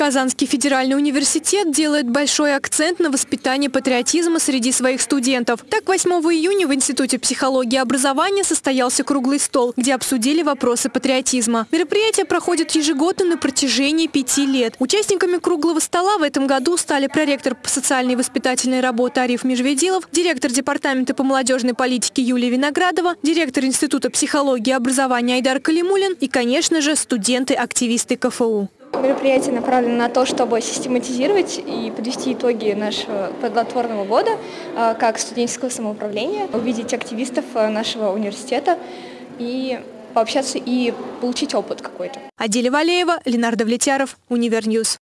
Казанский федеральный университет делает большой акцент на воспитании патриотизма среди своих студентов. Так, 8 июня в Институте психологии и образования состоялся круглый стол, где обсудили вопросы патриотизма. Мероприятие проходит ежегодно на протяжении пяти лет. Участниками круглого стола в этом году стали проректор по социальной и воспитательной работе Ариф Межведилов, директор департамента по молодежной политике Юлия Виноградова, директор Института психологии и образования Айдар Калимулин и, конечно же, студенты-активисты КФУ. Мероприятие направлено на то, чтобы систематизировать и подвести итоги нашего плодотворного года а, как студенческого самоуправления, увидеть активистов а, нашего университета и пообщаться и получить опыт какой-то. Аделя Валеева, Ленар Давлетьяров, Univer News.